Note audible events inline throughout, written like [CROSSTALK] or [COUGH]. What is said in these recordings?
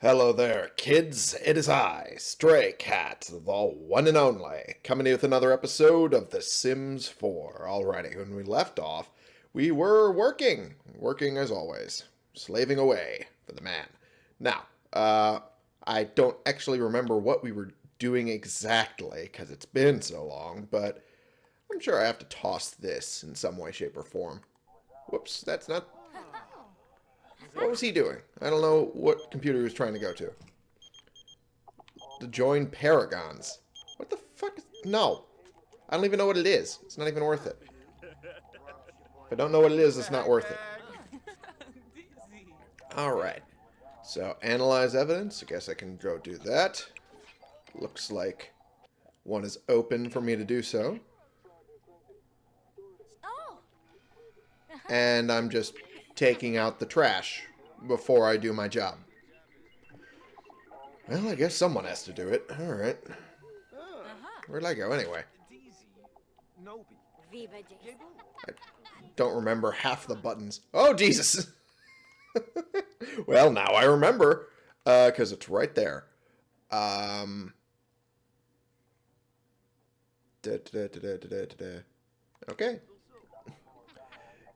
Hello there, kids. It is I, Stray Cat, the one and only, coming with another episode of The Sims 4. Alrighty, when we left off, we were working, working as always, slaving away for the man. Now, uh, I don't actually remember what we were doing exactly, because it's been so long, but I'm sure I have to toss this in some way, shape, or form. Whoops, that's not what was he doing? I don't know what computer he was trying to go to. To join Paragons. What the fuck is... No. I don't even know what it is. It's not even worth it. If I don't know what it is, it's not worth it. Alright. So, analyze evidence. I guess I can go do that. Looks like one is open for me to do so. Oh. [LAUGHS] And I'm just taking out the trash before I do my job. Well, I guess someone has to do it. Alright. Where'd I go anyway? I don't remember half the buttons. Oh, Jesus! [LAUGHS] well, now I remember. Because uh, it's right there. Um... Da, da, da, okay.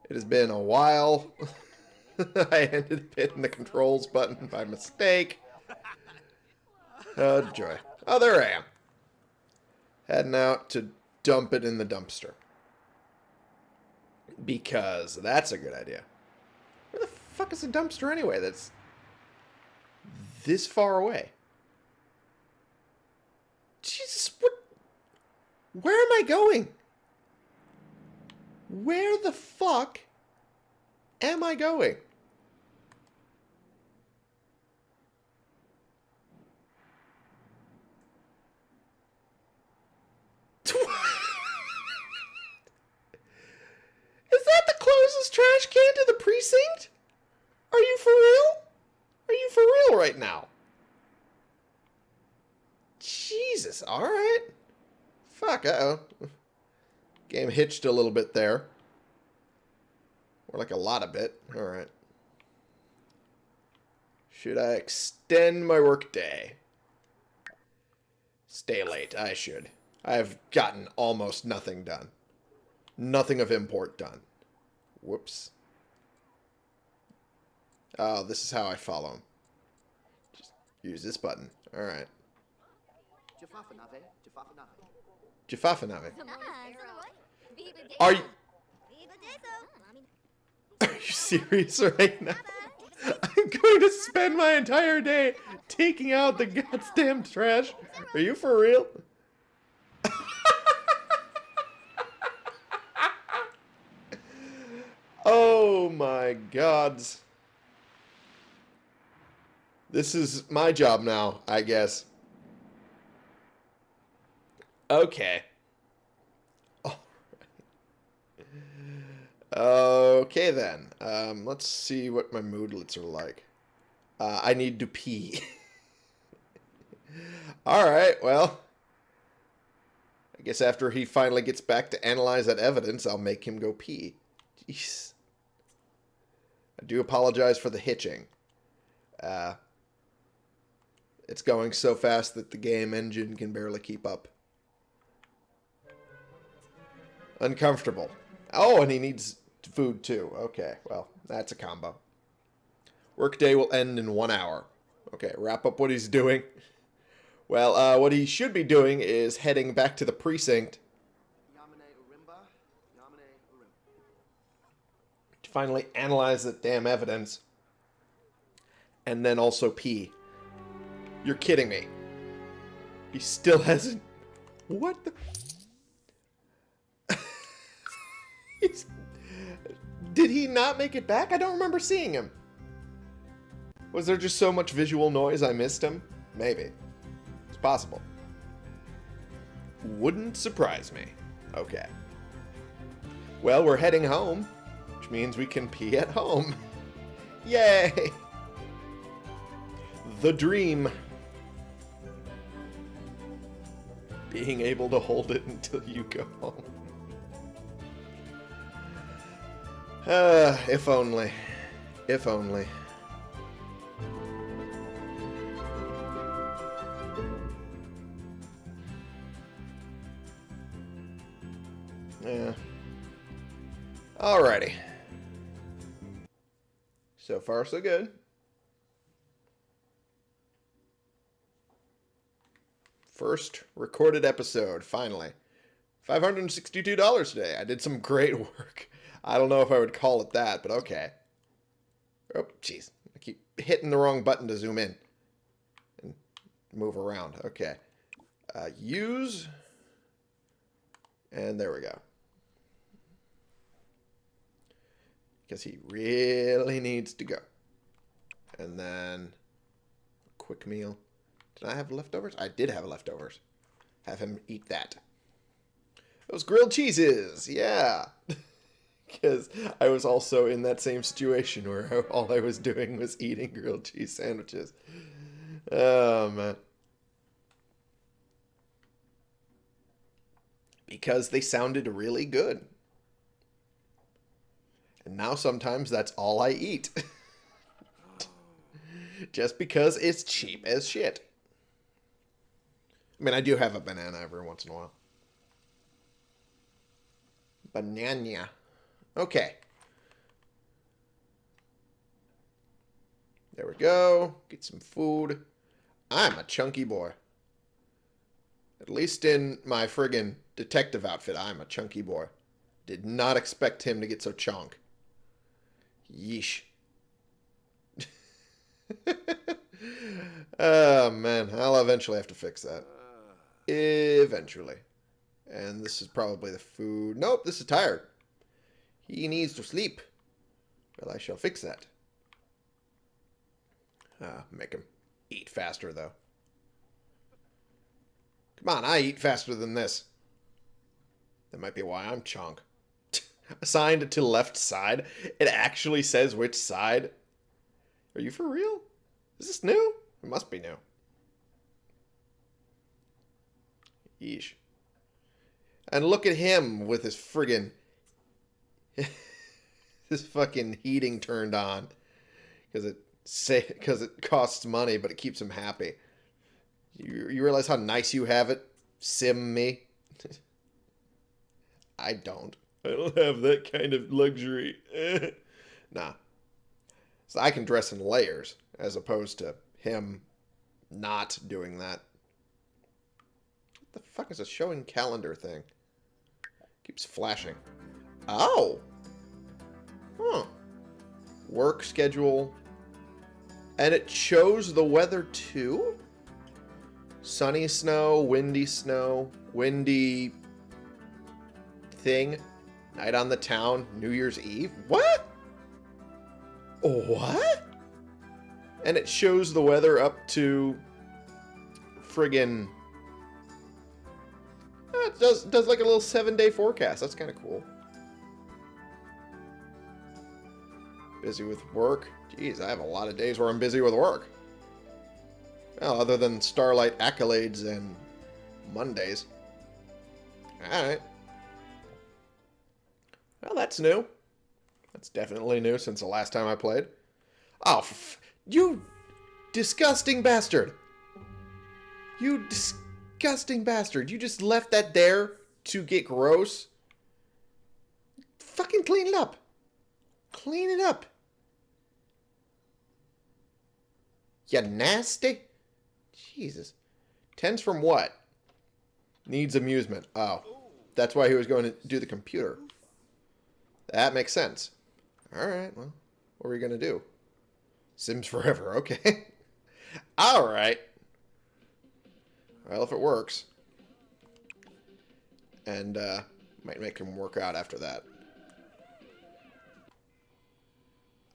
It has been a while. [LAUGHS] [LAUGHS] I ended up hitting the controls button by mistake. Oh, joy. Oh, there I am. Heading out to dump it in the dumpster. Because that's a good idea. Where the fuck is the dumpster anyway that's this far away? Jesus, what? Where am I going? Where the fuck am I going? Is that the closest trash can to the precinct? Are you for real? Are you for real right now? Jesus, alright. Fuck, uh-oh. Game hitched a little bit there. Or like a lot of bit. Alright. Should I extend my workday? Stay late. I should. I have gotten almost nothing done. Nothing of import done. Whoops. Oh, this is how I follow him. Just use this button. Alright. Jafafanave. Are you... Are you serious right now? [LAUGHS] I'm going to spend my entire day taking out the goddamn trash. Are you for real? Oh my gods. This is my job now, I guess. Okay. Okay then. Um, let's see what my moodlets are like. Uh, I need to pee. [LAUGHS] Alright, well. I guess after he finally gets back to analyze that evidence, I'll make him go pee. Jeez. I do apologize for the hitching. Uh, it's going so fast that the game engine can barely keep up. Uncomfortable. Oh, and he needs food too. Okay, well, that's a combo. Workday will end in one hour. Okay, wrap up what he's doing. Well, uh, what he should be doing is heading back to the precinct finally analyze that damn evidence and then also pee. You're kidding me. He still hasn't... What the... [LAUGHS] Did he not make it back? I don't remember seeing him. Was there just so much visual noise I missed him? Maybe. It's possible. Wouldn't surprise me. Okay. Well, we're heading home, means we can pee at home. [LAUGHS] Yay! The dream. Being able to hold it until you go home. Uh, if only. If only. Yeah. Alrighty. So far, so good. First recorded episode, finally. $562 today. I did some great [LAUGHS] work. I don't know if I would call it that, but okay. Oh, jeez. I keep hitting the wrong button to zoom in. And move around. Okay. Uh, use. And there we go. Because he really needs to go. And then quick meal. Did I have leftovers? I did have leftovers. Have him eat that. Those grilled cheeses, yeah. [LAUGHS] Because I was also in that same situation where [LAUGHS] all I was doing was eating grilled cheese sandwiches. Oh, man. Because they sounded really good. And now sometimes that's all I eat. [LAUGHS] Just because it's cheap as shit. I mean, I do have a banana every once in a while. Banana. Okay. There we go. Get some food. I'm a chunky boy. At least in my friggin' detective outfit, I'm a chunky boy. Did not expect him to get so chunk. Yeesh. [LAUGHS] oh, man. I'll eventually have to fix that. Eventually. And this is probably the food. Nope, this is tired. He needs to sleep. Well, I shall fix that. Uh, make him eat faster, though. Come on, I eat faster than this. That might be why I'm chunk. Assigned to left side. It actually says which side. Are you for real? Is this new? It must be new. Yeesh. And look at him with his friggin' [LAUGHS] this fucking heating turned on because it say because it costs money, but it keeps him happy. You, you realize how nice you have it, sim me? [LAUGHS] I don't. I don't have that kind of luxury. [LAUGHS] nah. So I can dress in layers as opposed to him not doing that. What the fuck is a showing calendar thing? Keeps flashing. Oh! Huh. Work schedule. And it shows the weather too? Sunny snow, windy snow, windy thing. Night on the town, New Year's Eve. What? What? And it shows the weather up to friggin' it does does like a little seven day forecast. That's kind of cool. Busy with work. Jeez, I have a lot of days where I'm busy with work. Well, other than Starlight accolades and Mondays. Alright. Well, that's new. That's definitely new since the last time I played. Oh, you disgusting bastard. You disgusting bastard. You just left that there to get gross? Fucking clean it up. Clean it up. You nasty. Jesus. Tens from what? Needs amusement. Oh. That's why he was going to do the computer. That makes sense. Alright, well, what are we going to do? Sims forever, [LAUGHS] okay. Alright. Well, if it works. And uh, might make him work out after that.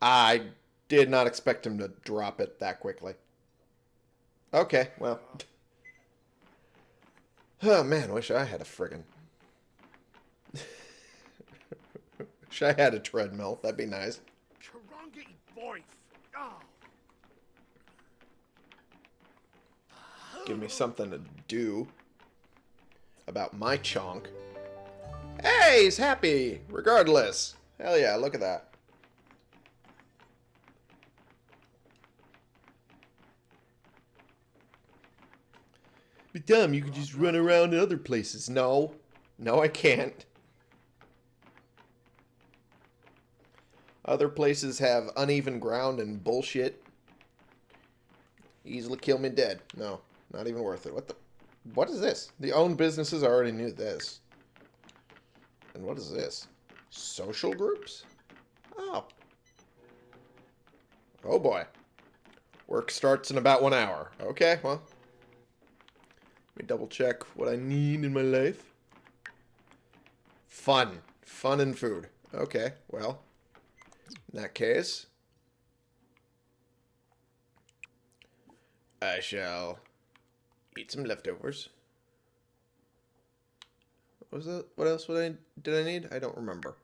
I did not expect him to drop it that quickly. Okay, well. [SIGHS] Oh, man, wish I had a friggin... wish I had a treadmill. That'd be nice. Give me something to do about my chonk. Hey, he's happy, regardless. Hell yeah, look at that. But dumb, you could just run around in other places. No. No, I can't. Other places have uneven ground and bullshit. Easily kill me dead. No, not even worth it. What the? What is this? The owned businesses already knew this. And what is this? Social groups? Oh. Oh boy. Work starts in about one hour. Okay, well. Let me double check what I need in my life. Fun. Fun and food. Okay, well. In that case. I shall eat some leftovers. What was that? What else would I did I need? I don't remember.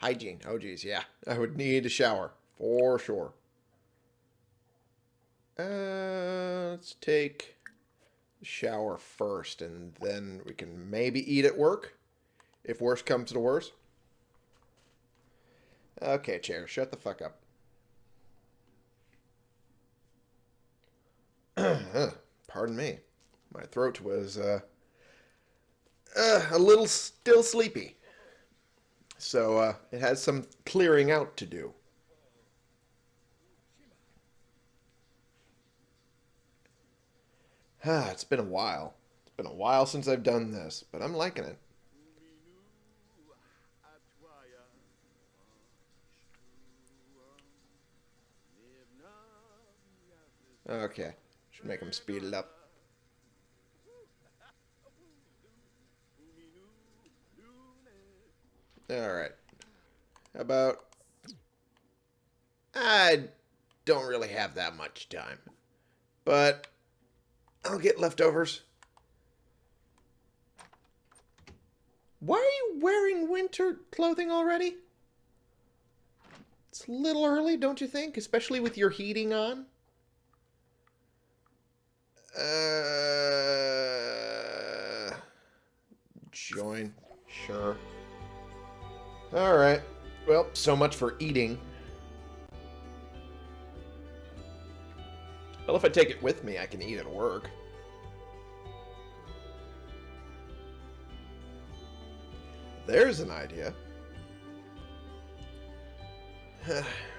Hygiene. Oh geez, yeah. I would need a shower. For sure. Uh, let's take shower first, and then we can maybe eat at work, if worse comes to worse. Okay, chair, shut the fuck up. [CLEARS THROAT] Pardon me. My throat was uh, uh, a little still sleepy. So uh, it has some clearing out to do. Ah, [SIGHS] it's been a while. It's been a while since I've done this, but I'm liking it. Okay. Should make him speed it up. Alright. How about... I don't really have that much time. But I'll get leftovers. Why are you wearing winter clothing already? It's a little early, don't you think? Especially with your heating on. Uh, join. Sure. Alright. Well, so much for eating. Well, if I take it with me, I can eat at work. There's an idea. [SIGHS] [SIGHS]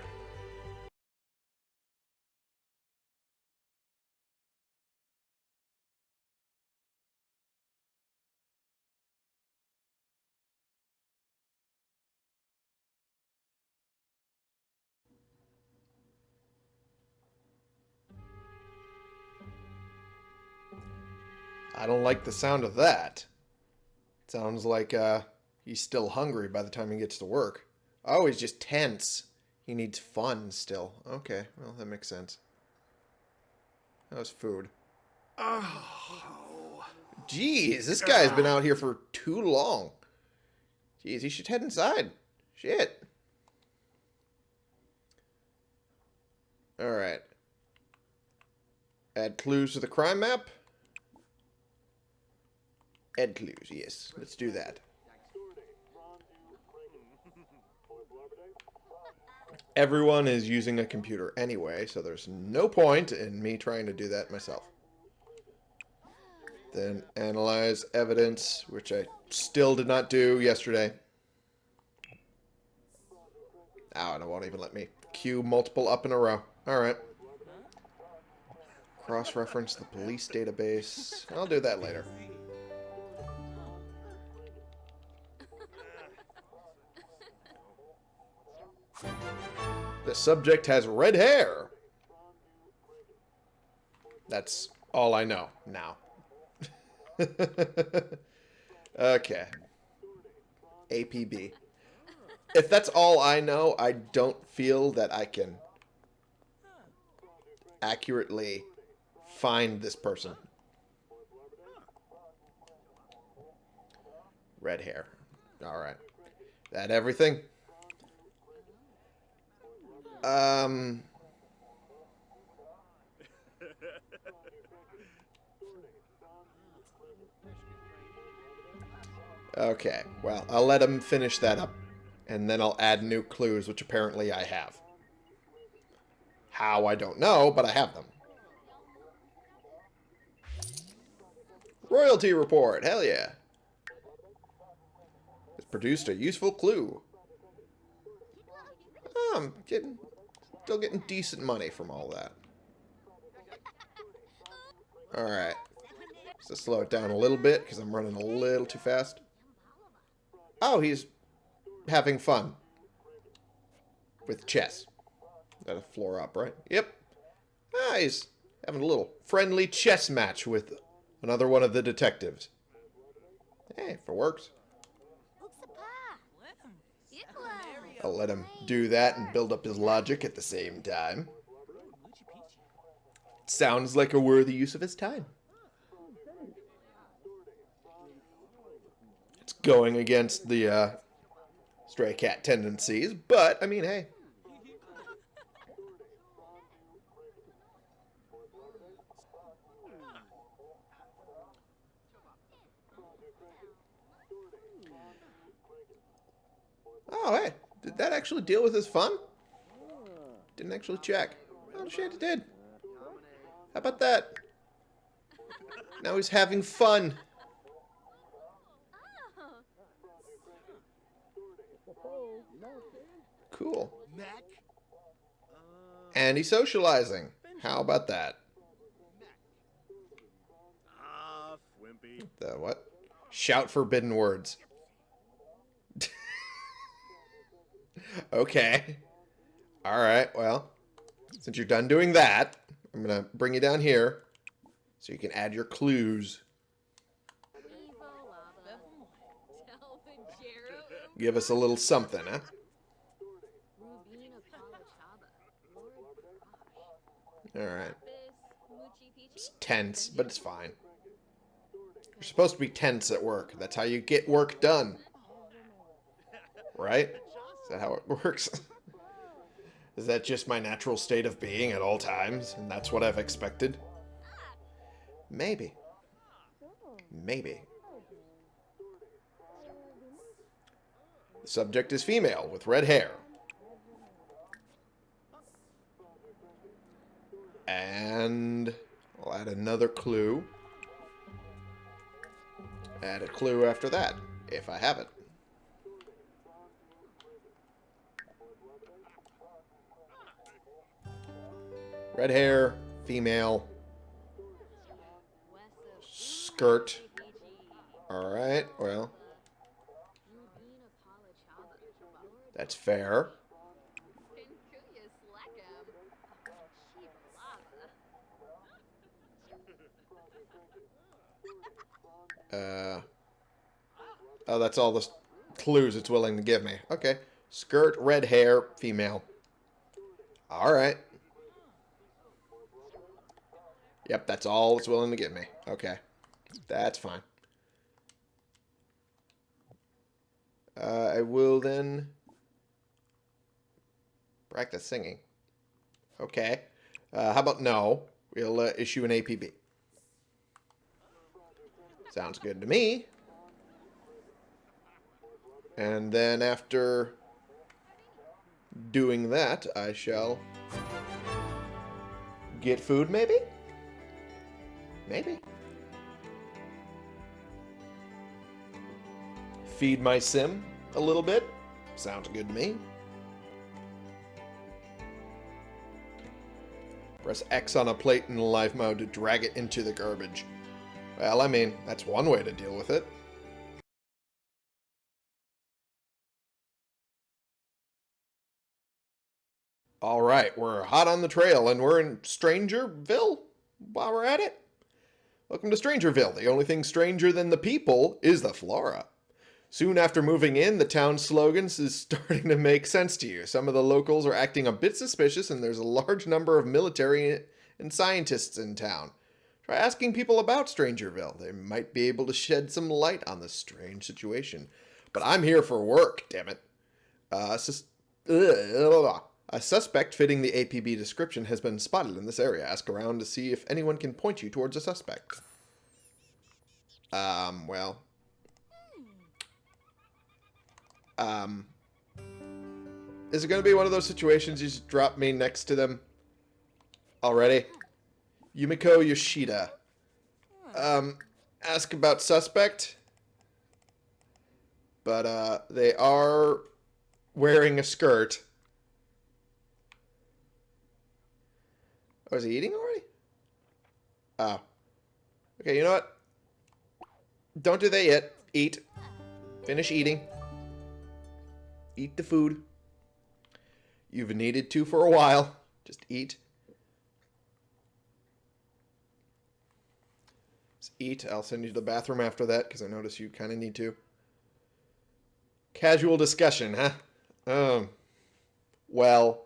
like the sound of that. It sounds like uh, he's still hungry by the time he gets to work. Oh, he's just tense. He needs fun still. Okay, well, that makes sense. That was food. Oh. Jeez, this guy's been out here for too long. Jeez, he should head inside. Shit. Alright. Add clues to the crime map. Add clues, yes. Let's do that. Everyone is using a computer anyway, so there's no point in me trying to do that myself. Then analyze evidence, which I still did not do yesterday. Oh, and it won't even let me queue multiple up in a row. Alright. Cross-reference the police database. I'll do that later. The subject has red hair. That's all I know now. [LAUGHS] okay. APB. If that's all I know, I don't feel that I can accurately find this person. Red hair. Alright. That everything? Um. Okay, well, I'll let him finish that up, and then I'll add new clues, which apparently I have. How, I don't know, but I have them. Royalty report, hell yeah. It's produced a useful clue. I'm getting, still getting decent money from all that. Alright. Let's slow it down a little bit because I'm running a little too fast. Oh, he's having fun. With chess. That a floor up, right? Yep. Ah, he's having a little friendly chess match with another one of the detectives. Hey, if it works. I'll let him do that and build up his logic at the same time. Sounds like a worthy use of his time. It's going against the uh, stray cat tendencies, but, I mean, hey. Oh, hey. Did that actually deal with his fun? Didn't actually check. Oh, shit, it did. How about that? Now he's having fun. Cool. And he's socializing. How about that? Ah, the what? Shout forbidden words. [LAUGHS] okay. Alright, well. Since you're done doing that, I'm going to bring you down here so you can add your clues. Give us a little something, huh? Alright. It's tense, but it's fine. You're supposed to be tense at work. That's how you get work done. Right? Is that how it [LAUGHS] works? Is that just my natural state of being at all times, and that's what I've expected? Maybe. Maybe. The subject is female, with red hair. And I'll add another clue. Add a clue after that, if I have it. Red hair, female. Skirt. Alright, well. That's fair. Uh, oh, that's all the clues it's willing to give me. Okay. Skirt, red hair, female. Alright. Yep, that's all it's willing to give me. Okay. That's fine. Uh, I will then practice singing. Okay. Uh, how about no? We'll uh, issue an APB. Sounds good to me. And then after doing that, I shall get food, maybe? Maybe. Feed my sim a little bit. Sounds good to me. Press X on a plate in live mode to drag it into the garbage. Well, I mean, that's one way to deal with it. Alright, we're hot on the trail and we're in Strangerville while we're at it. Welcome to Strangerville. The only thing stranger than the people is the flora. Soon after moving in, the town's slogans is [LAUGHS] starting to make sense to you. Some of the locals are acting a bit suspicious, and there's a large number of military and scientists in town. Try asking people about Strangerville. They might be able to shed some light on this strange situation. But I'm here for work, damn it. Uh, sus ugh, a suspect fitting the APB description has been spotted in this area. Ask around to see if anyone can point you towards a suspect. Um, well. Um. Is it going to be one of those situations you just drop me next to them already? Yumiko Yoshida. Um, ask about suspect. But, uh, they are wearing a skirt Oh, is he eating already? Oh. Okay, you know what? Don't do that yet. Eat. Finish eating. Eat the food. You've needed to for a while. Just eat. Just eat. I'll send you to the bathroom after that because I notice you kind of need to. Casual discussion, huh? Um. Well,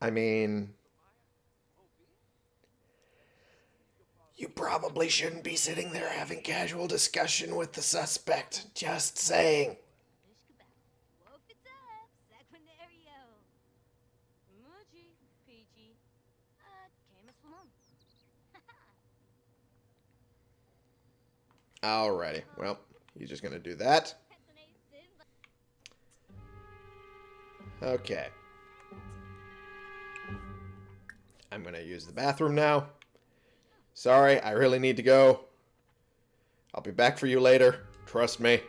I mean, you probably shouldn't be sitting there having casual discussion with the suspect. Just saying. Alrighty, well, he's just gonna do that. Okay. I'm gonna use the bathroom now. Sorry, I really need to go. I'll be back for you later. Trust me.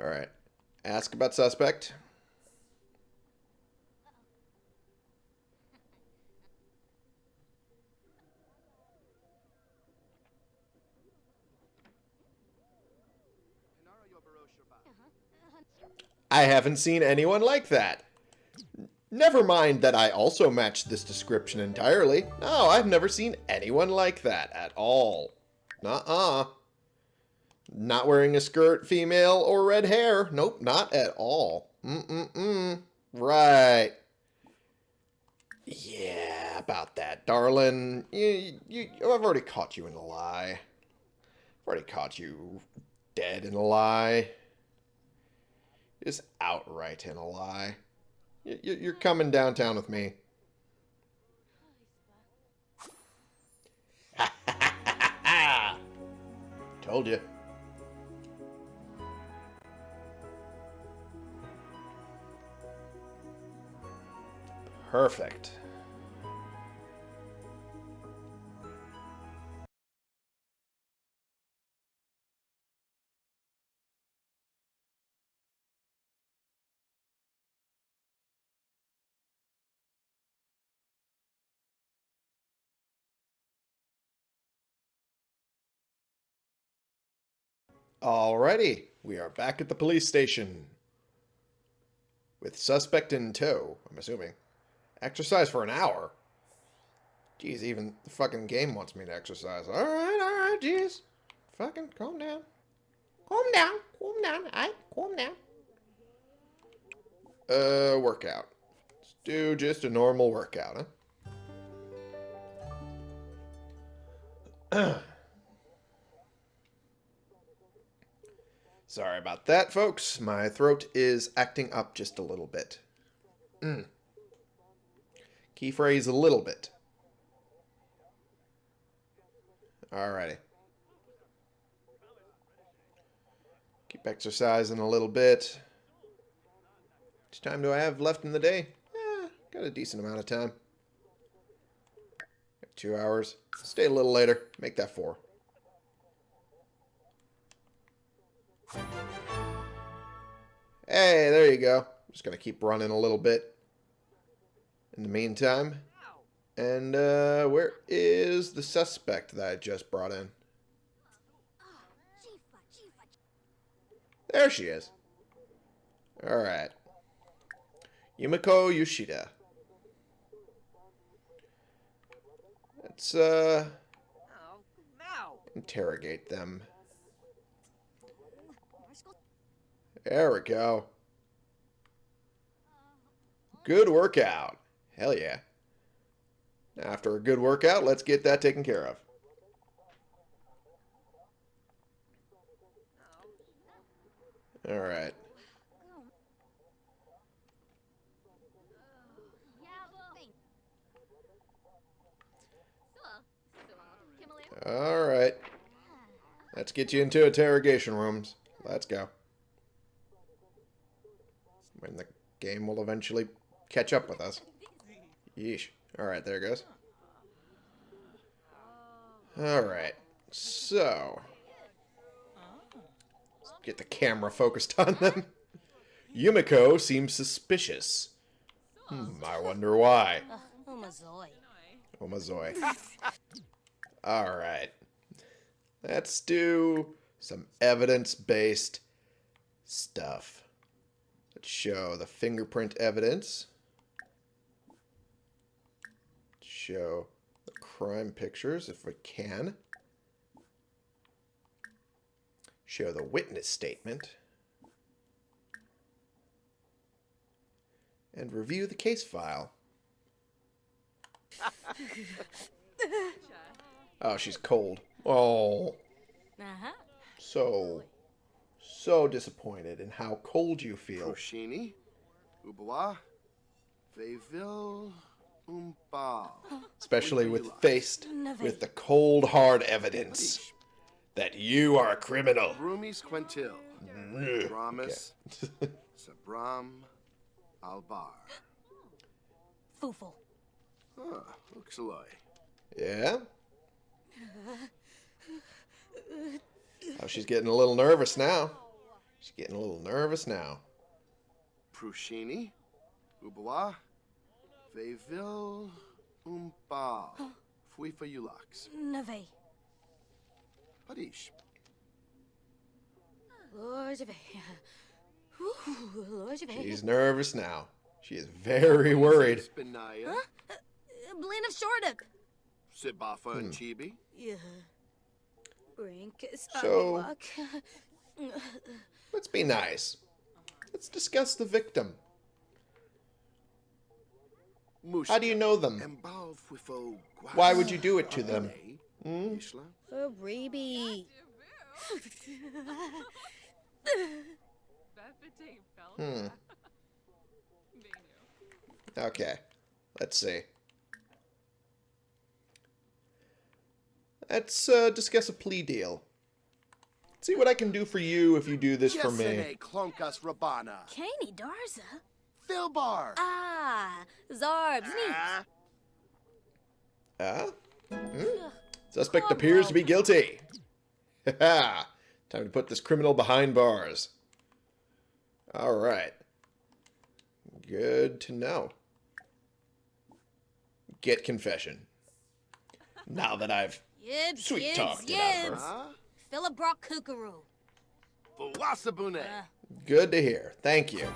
Alright. Ask about suspect. I haven't seen anyone like that. Never mind that I also match this description entirely. No, I've never seen anyone like that at all. Nuh-uh. Not wearing a skirt, female, or red hair. Nope, not at all. Mm-mm-mm. Right. Yeah, about that, darling. You, you, oh, I've already caught you in a lie. I've already caught you dead in a lie. Just outright in a lie. You're coming downtown with me. [LAUGHS] Told you. Perfect. Alrighty, we are back at the police station. With suspect in tow, I'm assuming. Exercise for an hour? Jeez, even the fucking game wants me to exercise. Alright, alright, jeez. Fucking calm down. Calm down, calm down, alright, calm down. Uh, workout. Let's do just a normal workout, huh? [CLEARS THROAT] Sorry about that, folks. My throat is acting up just a little bit. Mm. Key phrase a little bit. Alrighty. Keep exercising a little bit. How much time do I have left in the day? Eh, got a decent amount of time. Two hours. Stay a little later. Make that four. Hey, there you go. I'm just going to keep running a little bit in the meantime. And uh, where is the suspect that I just brought in? There she is. Alright. Yumiko Yoshida. Let's, uh... Interrogate them. There we go. Good workout. Hell yeah. After a good workout, let's get that taken care of. All right. All right. Let's get you into interrogation rooms. Let's go when the game will eventually catch up with us. Yeesh. Alright, there goes. Alright, so... Let's get the camera focused on them. Yumiko seems suspicious. Hmm, I wonder why. Omazoi. [LAUGHS] Alright. Let's do some evidence-based stuff. Show the fingerprint evidence. Show the crime pictures if we can. Show the witness statement. And review the case file. [LAUGHS] Oh, she's cold. Oh, Uh-huh. so, so disappointed in how cold you feel. Proshini, Ubawa, Veville, Umba. Especially with faced with the cold hard evidence that you are a criminal. Rumis Quentil, mm-hmm. Okay. [LAUGHS] Sabram, Albar. Foofle. Huh, Uxaloy. Yeah? Oh, she's getting a little nervous now. She's getting a little nervous now. Prushini, Ubawa, Veville, Umba. Oh. Fuifa Ulax. Nave. Padish. Lord of Ooh, Lord She's nervous now. She is very worried. Spinaya, uh, Blaine of Shortup. Sibafa and Chibi. Yeah. Brink. So- Skywalk. [LAUGHS] [LAUGHS] Let's be nice. Let's discuss the victim. Mush. How do you know them? Why would you do it to them? Hmm? Ishla. For Reeby. Hmm. Okay. Let's see. Let's uh, discuss a plea deal. See what I can do for you if you do this for me. Yesene Klonkas Rabana. Caney Darza. Filbar. Ah, Zarbs. Ah, Ah? Hmm? Suspect appears to be guilty. [LAUGHS] Ha Time to put this criminal behind bars. Alright. Good to know. Get confession. Now that I've Yibs, Sweet yibs, talked it out of her. yibs. Philip Brock Kookaroo. Wasabune. Uh, Good to hear. Thank you.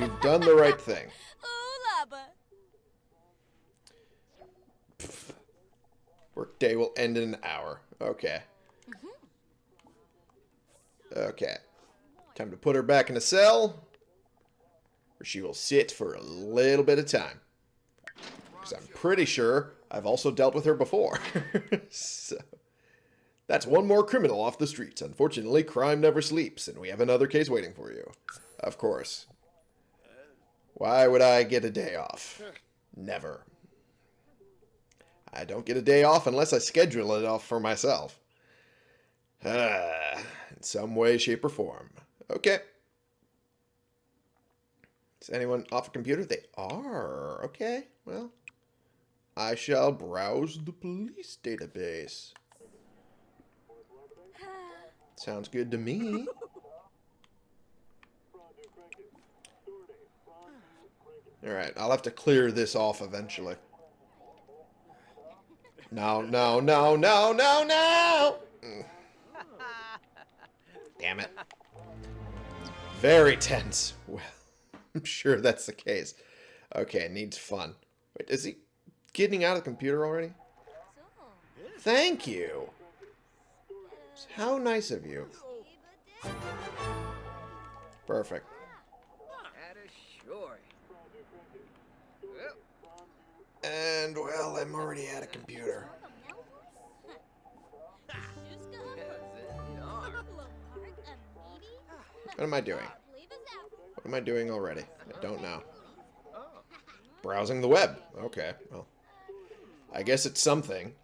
You've done the right thing. [LAUGHS] ooh, laba. Workday will end in an hour. Okay. Okay. Time to put her back in a cell, where she will sit for a little bit of time. Because I'm pretty sure I've also dealt with her before. [LAUGHS] so, that's one more criminal off the streets. Unfortunately, crime never sleeps, and we have another case waiting for you. Of course. Why would I get a day off? Never. I don't get a day off unless I schedule it off for myself. Ah, in some way, shape, or form. Okay. Is anyone off a computer? They are. Okay, well. I shall browse the police database. Sounds good to me. Alright, I'll have to clear this off eventually. No, no, no, no, no, no! Mm. Damn it. Very tense. Well, [LAUGHS] I'm sure that's the case. Okay, needs fun. Wait, is he getting out of the computer already? Thank you. How nice of you. Perfect. And, well, I'm already at a computer. What am I doing? What am I doing already? I don't know. Browsing the web. Okay, well. I guess it's something.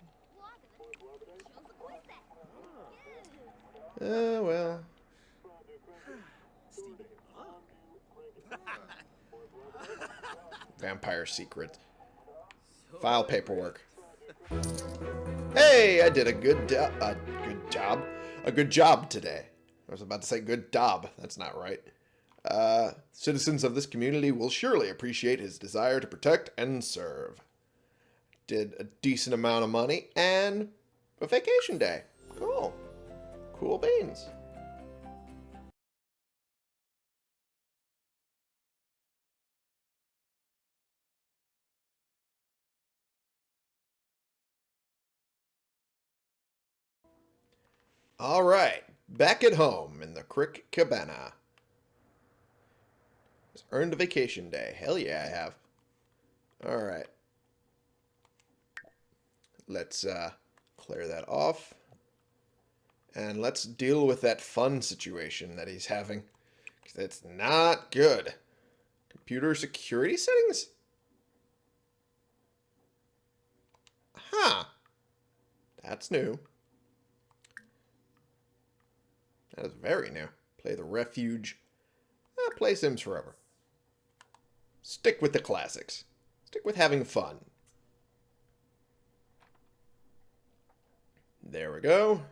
Uh, well. [LAUGHS] Vampire secret. File paperwork. Hey, I did a good a good job. A good job today. I was about to say good job. That's not right. Uh, citizens of this community will surely appreciate his desire to protect and serve. Did a decent amount of money and a vacation day. Cool. Cool beans. All right, back at home in the Crick Cabana. Just earned a vacation day. Hell yeah, I have. All right. Let's uh, clear that off. And let's deal with that fun situation that he's having. Because it's not good. Computer security settings? Huh. That's new. That is very new. Play the Refuge. Eh, play Sims forever. Stick with the classics. Stick with having fun. There we go.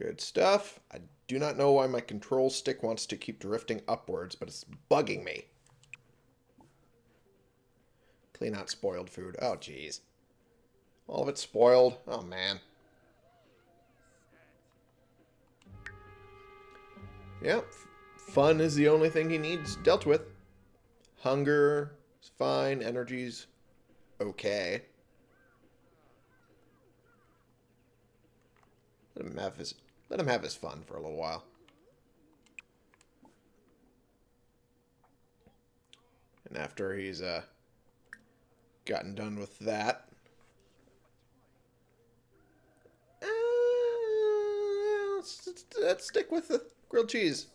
Good stuff. I do not know why my control stick wants to keep drifting upwards, but it's bugging me. Clean out spoiled food. Oh, jeez. All of it's spoiled. Oh, man. Yep. Fun is the only thing he needs dealt with. Hunger is fine. Energy's okay. Him have his let him have his fun for a little while. And after he's uh gotten done with that. Uh, let's, let's stick with the grilled cheese.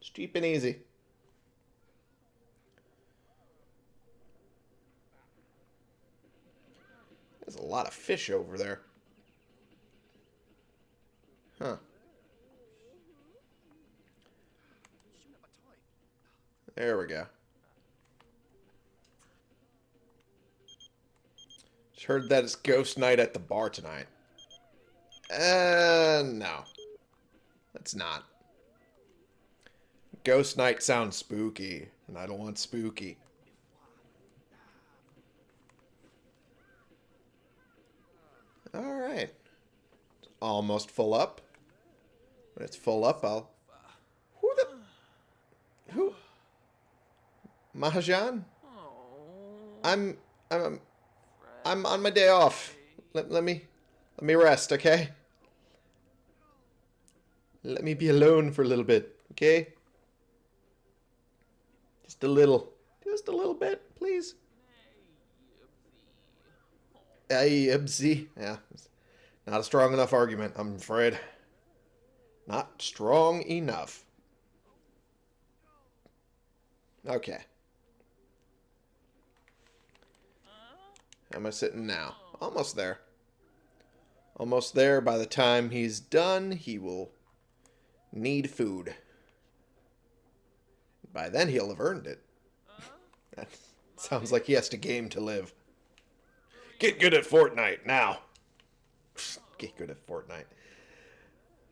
It's cheap and easy. There's a lot of fish over there. Huh. There we go. Just heard that it's ghost night at the bar tonight. Uh, no. That's not. Ghost night sounds spooky, and I don't want spooky. Alright. Almost full up. When it's full up, I'll... Who the... Who? Mahajan? I'm... I'm... I'm on my day off. Let, let me... Let me rest, okay? Let me be alone for a little bit, okay? Just a little. Just a little bit, please. Hey, Ibsy. Yeah. Not a strong enough argument, I'm afraid. Not strong enough. Okay. How am I sitting now? Almost there. Almost there. By the time he's done, he will need food. By then, he'll have earned it. that sounds like he has to game to live. Get good at Fortnite now. Get good at Fortnite.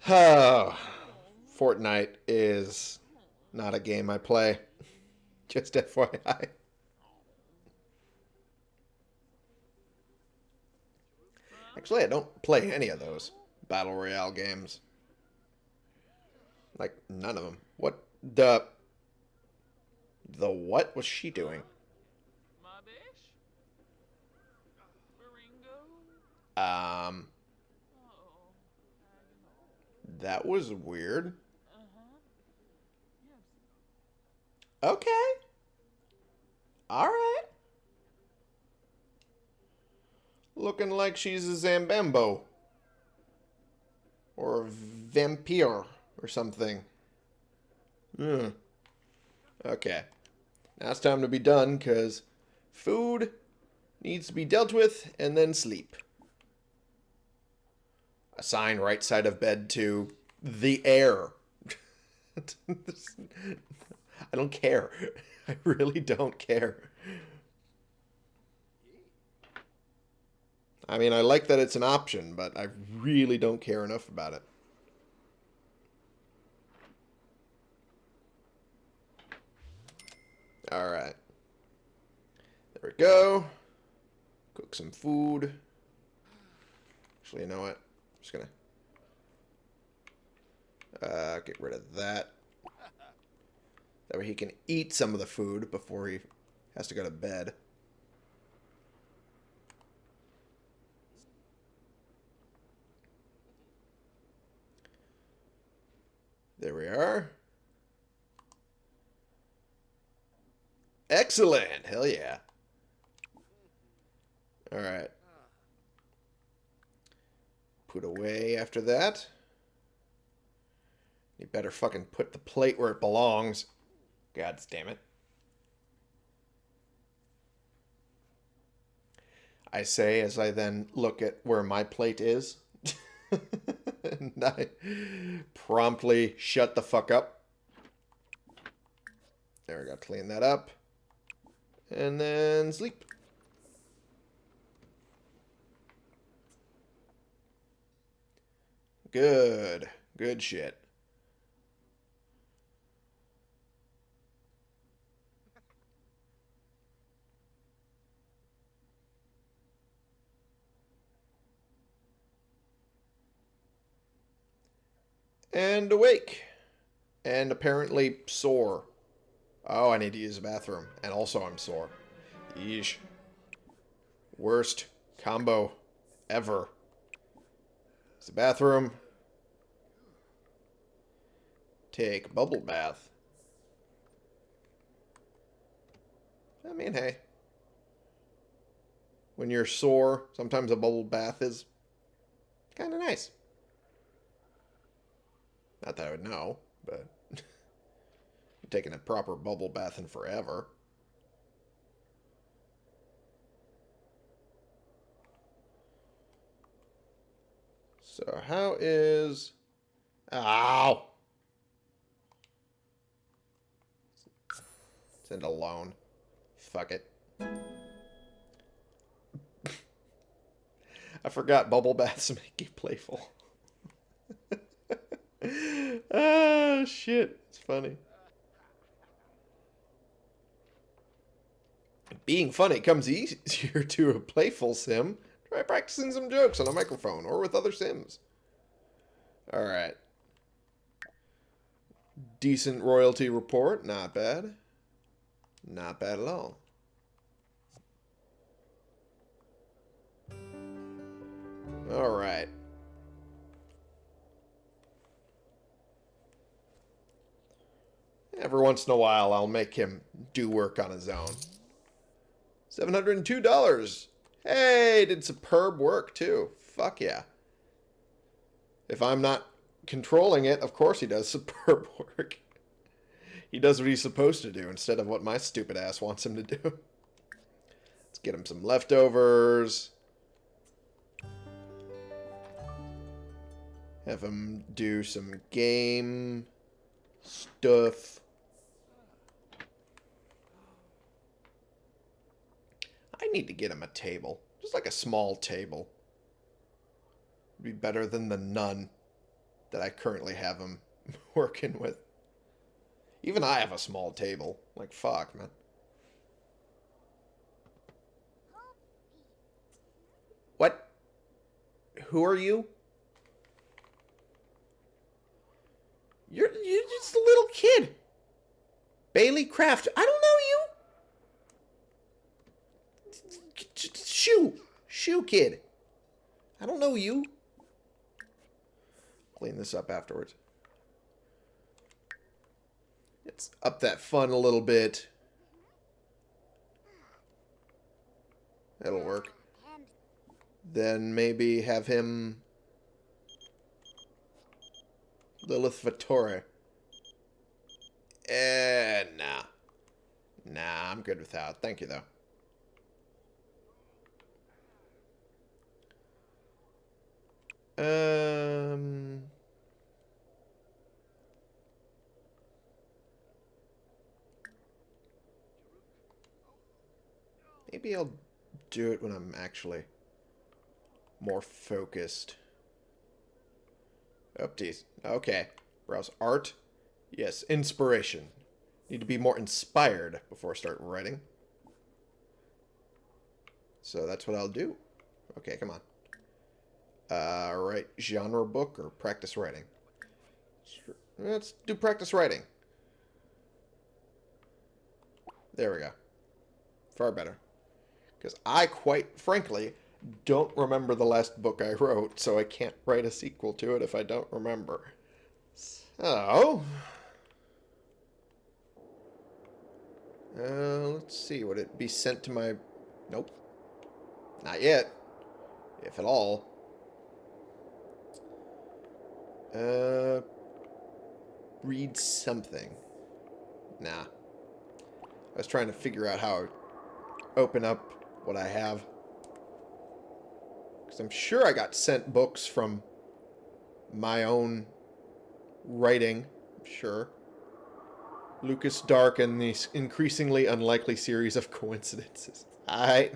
Oh, [SIGHS] Fortnite is not a game I play. [LAUGHS] Just FYI. Actually, I don't play any of those Battle Royale games. Like, none of them. What the... The what was she doing? Um... That was weird. Okay. Alright. Looking like she's a Zambambo. Or a vampire or something. Hmm. Okay. Now it's time to be done, because food needs to be dealt with, and then sleep assign right side of bed to the air. I don't care. I really don't care. I mean, I like that it's an option, but I really don't care enough about it. All right. There we go. Cook some food. Actually, you know what? Just gonna uh, get rid of that. That way he can eat some of the food before he has to go to bed. There we are. Excellent. Hell yeah. All right. Put away after that. You better fucking put the plate where it belongs. God damn it. I say as I then look at where my plate is. [LAUGHS] and I promptly shut the fuck up. There we go. Clean that up. And then sleep. Good. Good shit. And awake. And apparently sore. Oh, I need to use the bathroom. And also I'm sore. Yeesh. Worst combo ever. It's the bathroom. Take bubble bath. I mean, hey. When you're sore, sometimes a bubble bath is kind of nice. Not that I would know, but [LAUGHS] taking a proper bubble bath in forever. So how is... Ow! Send a loan. Fuck it. I forgot bubble baths [LAUGHS] make you playful. [LAUGHS] ah, shit. It's funny. Being funny comes easier [LAUGHS] to a playful sim. Try practicing some jokes on a microphone or with other sims. Alright. Decent royalty report. Not bad. Not bad at all. Alright. Every once in a while, I'll make him do work on his own. $702. Hey, did superb work, too. Fuck yeah. If I'm not controlling it, of course he does [LAUGHS] superb work. He does what he's supposed to do instead of what my stupid ass wants him to do. Let's get him some leftovers. Have him do some game stuff. I need to get him a table. Just like a small table. It'd be better than the none that I currently have him [LAUGHS] working with. Even I have a small table. Like, fuck, man. What? Who are you? You're, you're just a little kid. Bailey Kraft. I don't know you. Shoo, kid. I don't know you. Clean this up afterwards. Let's up that fun a little bit. That'll work. Then maybe have him... Lilith Vatore. Eh, nah. Nah, I'm good without. Thank you, though. Um... Maybe I'll do it when I'm actually more focused. Updates. Okay. Browse art. Yes, inspiration. Need to be more inspired before I start writing. So that's what I'll do. Okay, come on. Uh, genre book or practice writing? Let's do practice writing. There we go. Far better. Because I, quite frankly, don't remember the last book I wrote, so I can't write a sequel to it if I don't remember. So... Uh, let's see. Would it be sent to my... Nope. Not yet. If at all. Uh... Read something. Nah. I was trying to figure out how to open up what I have. Because I'm sure I got sent books from my own writing. I'm sure. Lucas Dark and the increasingly unlikely series of [LAUGHS] coincidences. Alright.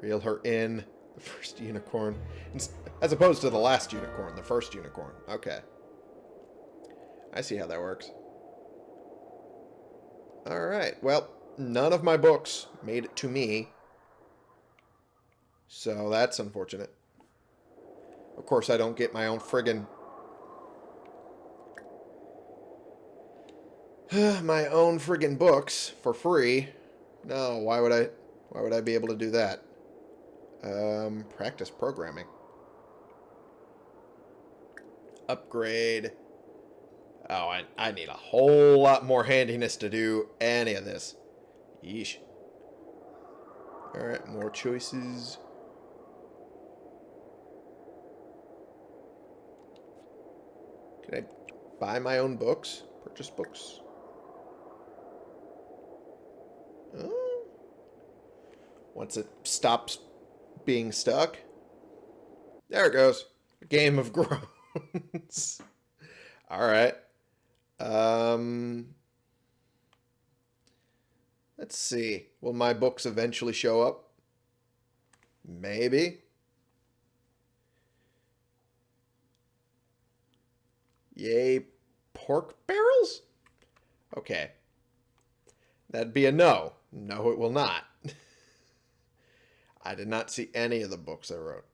Reel her in. The first unicorn. As opposed to the last unicorn. The first unicorn. Okay. I see how that works. Alright. Well, none of my books made it to me. So that's unfortunate. Of course, I don't get my own friggin' [SIGHS] my own friggin' books for free. No, why would I why would I be able to do that? Um, practice programming. Upgrade. Oh, I, I need a whole lot more handiness to do any of this. Yeesh. Alright, more choices. Can I buy my own books? Purchase books? Once it stops being stuck. There it goes. Game of [LAUGHS] groans. Alright. Um, let's see. Will my books eventually show up? Maybe. Yay, pork barrels? Okay. That'd be a no. No, it will not. I did not see any of the books I wrote.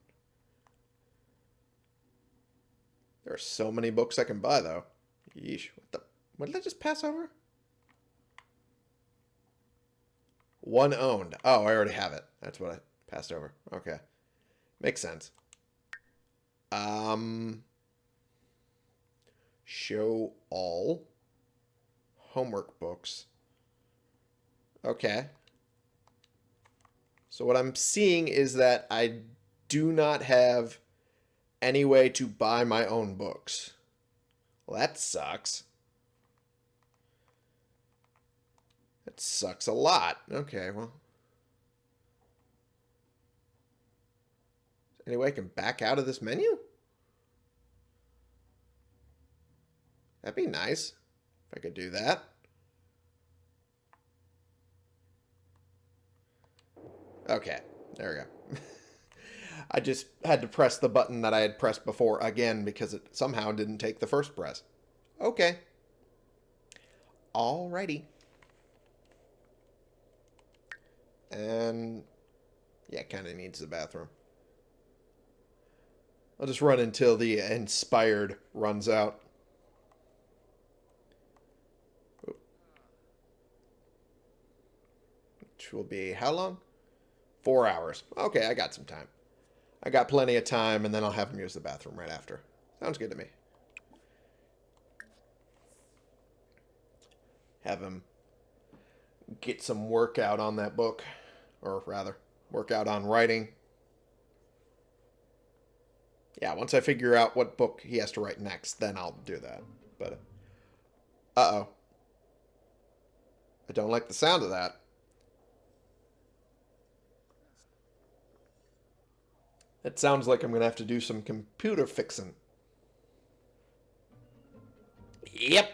There are so many books I can buy, though. Yeesh. What the? What did I just pass over? One owned. Oh, I already have it. That's what I passed over. Okay. Makes sense. Um... Show all. Homework books. Okay. So what I'm seeing is that I do not have any way to buy my own books. Well, that sucks. That sucks a lot. Okay, well. Any way I can back out of this menu? That'd be nice if I could do that. Okay, there we go. [LAUGHS] I just had to press the button that I had pressed before again because it somehow didn't take the first press. Okay. Alrighty. And yeah, kind of needs the bathroom. I'll just run until the inspired runs out. Which will be how long? Four hours. Okay, I got some time. I got plenty of time, and then I'll have him use the bathroom right after. Sounds good to me. Have him get some workout on that book. Or rather, workout on writing. Yeah, once I figure out what book he has to write next, then I'll do that. But, uh-oh. I don't like the sound of that. It sounds like I'm going to have to do some computer fixing. Yep.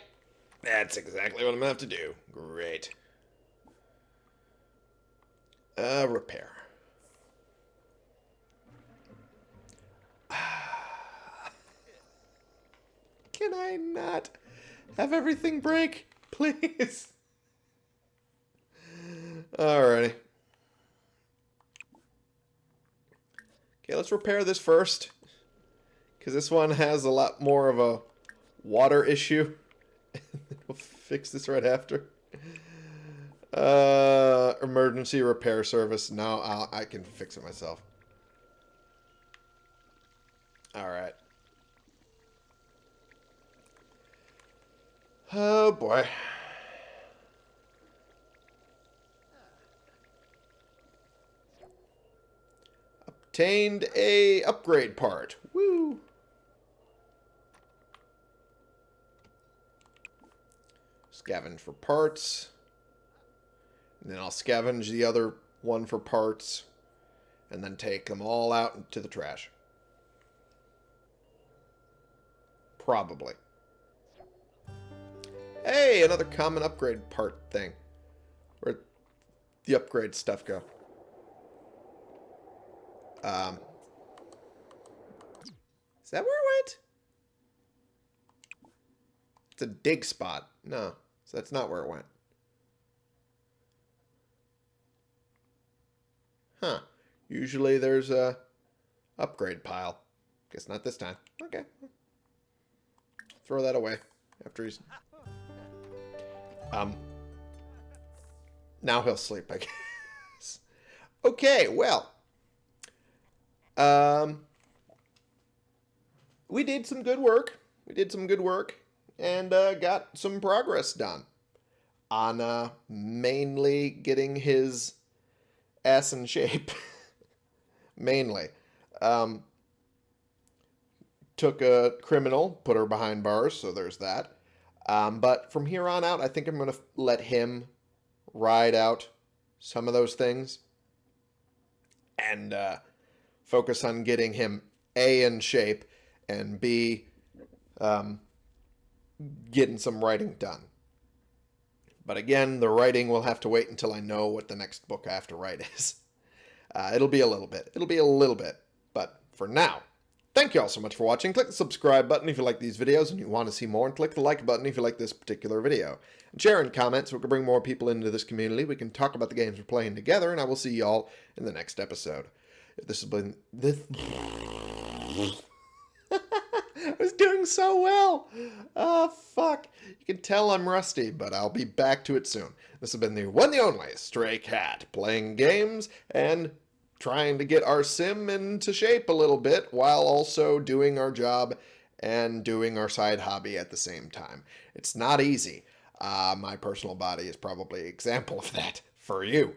That's exactly what I'm going to have to do. Great. Uh, repair. [SIGHS] Can I not have everything break? [LAUGHS] Please. Alrighty. Let's repair this first. Because this one has a lot more of a water issue. [LAUGHS] we'll fix this right after. Uh, emergency repair service. No, I'll, I can fix it myself. Alright. Oh boy. Obtained a upgrade part. Woo! Scavenge for parts. And then I'll scavenge the other one for parts. And then take them all out into the trash. Probably. Hey, another common upgrade part thing. Where'd the upgrade stuff go? Um, is that where it went? It's a dig spot. No, so that's not where it went. Huh. Usually there's a upgrade pile. Guess not this time. Okay. Throw that away after he's... Um. Now he'll sleep, I [LAUGHS] guess. Okay, well. Um. We did some good work. We did some good work and uh, got some progress done on uh, mainly getting his ass in shape. [LAUGHS] mainly. Um, took a criminal, put her behind bars, so there's that. Um, but from here on out, I think I'm going to let him ride out some of those things and uh, focus on getting him A in shape and B um, getting some writing done. But again, the writing will have to wait until I know what the next book I have to write [LAUGHS] is. Uh, it'll be a little bit. It'll be a little bit. But for now, Thank you all so much for watching. Click the subscribe button if you like these videos and you want to see more, and click the like button if you like this particular video. And share and comment so we can bring more people into this community. We can talk about the games we're playing together, and I will see y'all in the next episode. This has been this. [LAUGHS] I was doing so well. Oh, fuck. You can tell I'm rusty, but I'll be back to it soon. This has been the one the only Stray Cat, playing games and trying to get our sim into shape a little bit while also doing our job and doing our side hobby at the same time. It's not easy. Uh, my personal body is probably example of that for you.